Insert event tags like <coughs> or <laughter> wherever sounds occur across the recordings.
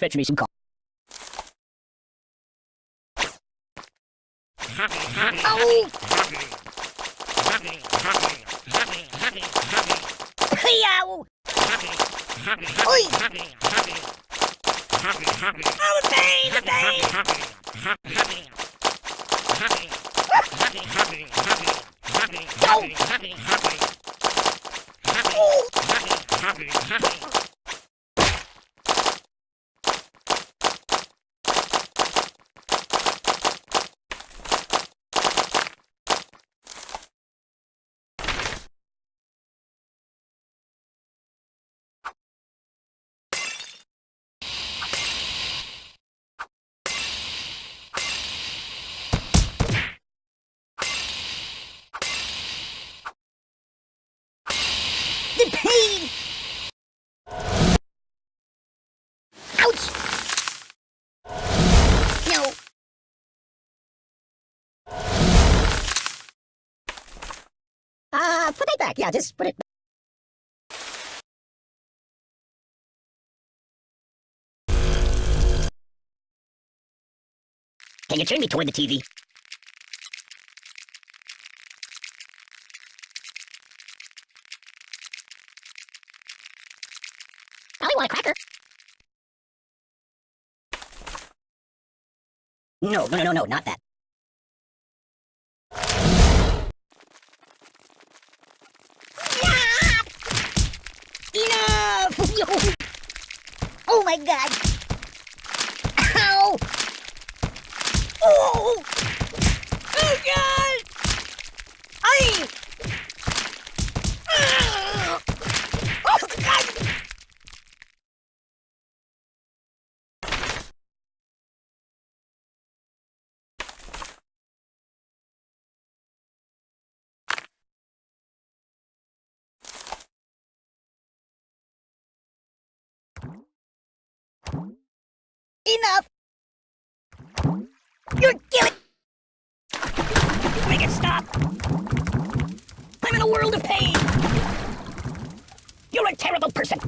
Fetch me some coffee. Oh! Yow! Oi! Oh, the pain, the pain! The pain! Ouch! No. Uh, put it back. Yeah, just put it Can you turn me toward the TV? No, no, no, no, no, not that. Enough! Oh my god! Ow! Oh! Oh god! I! Ah! Oh god! Enough! You're killing... Make it stop! I'm in a world of pain! You're a terrible person!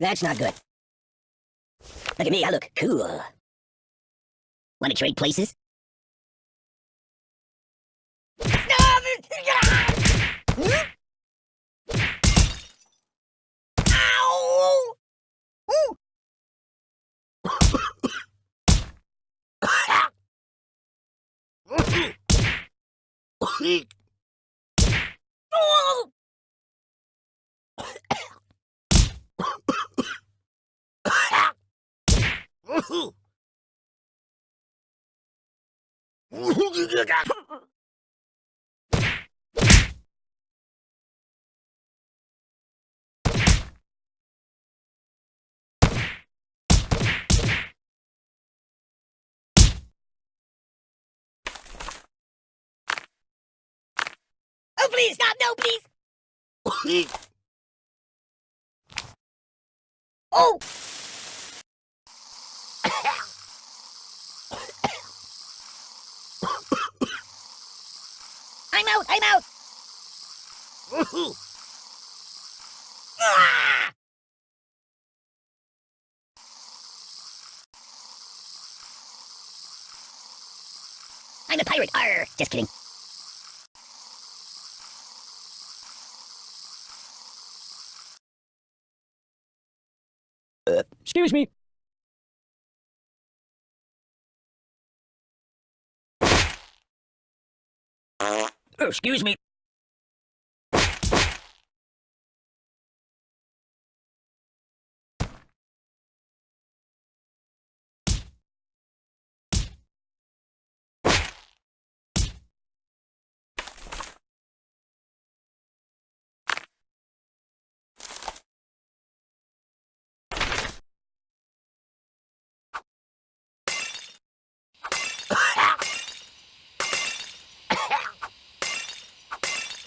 That's not good. Look at me, I look cool. Want to trade places? Ow! Ooh! Oh! <coughs> Oh, <laughs> please, stop! No, please! Oh! I'm out! I'm out! I'm a pirate. Arr! Just kidding. Excuse me. Uh, excuse me.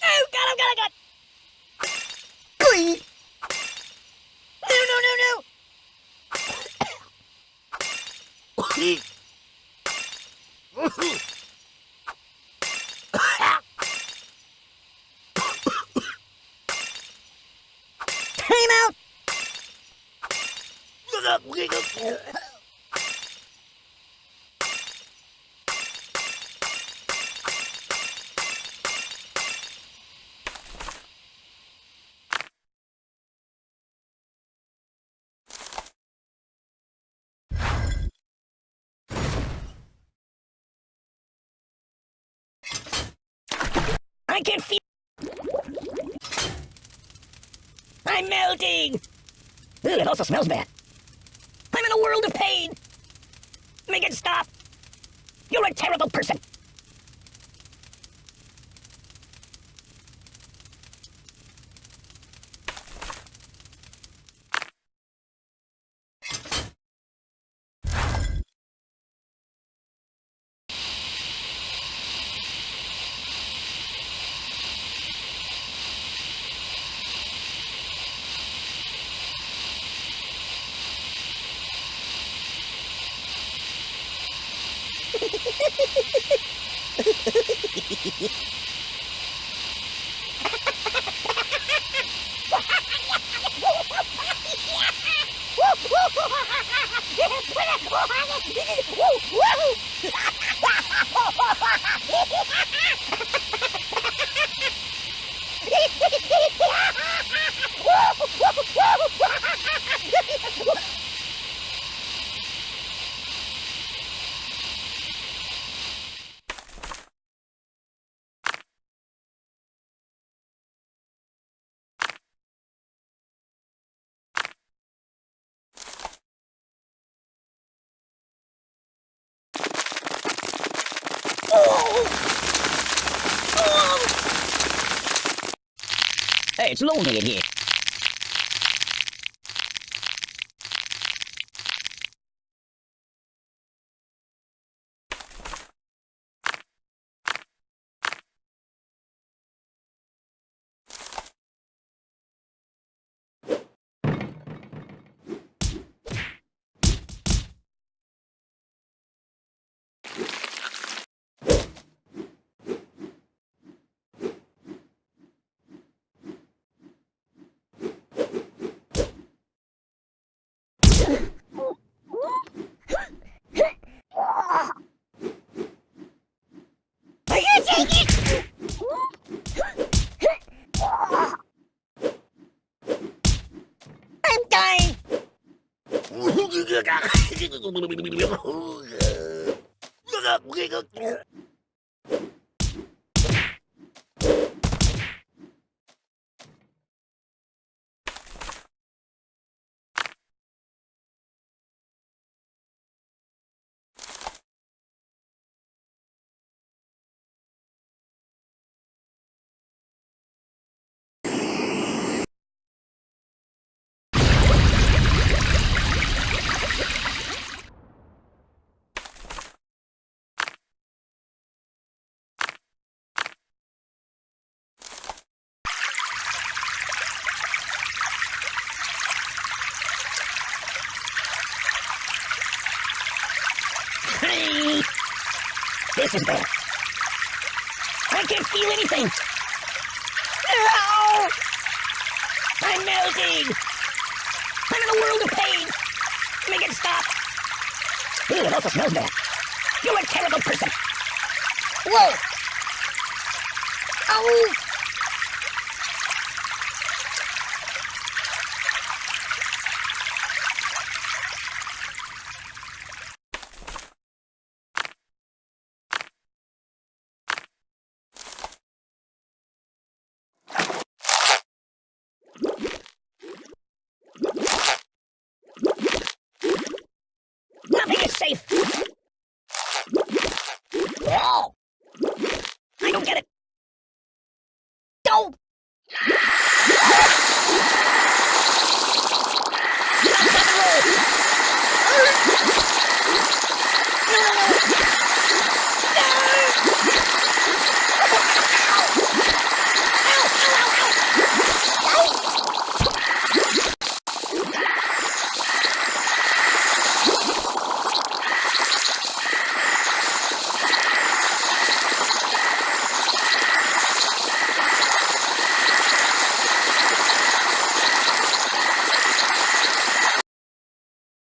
Oh, God, oh, God, oh, God. Please. No, no, no, no. Time out. I can feel. I'm melting. Ooh, it also smells bad. In a world of pain. Make it stop. You're a terrible person. Woohoo! <laughs> <laughs> <laughs> it's 你 I'm dying. <laughs> This is bad. I can't feel anything. No! I'm melting. I'm in a world of pain. Make it stop. Ooh, it also smells bad. You're a terrible person. Whoa! Oh! wall. I don't get it. Don't!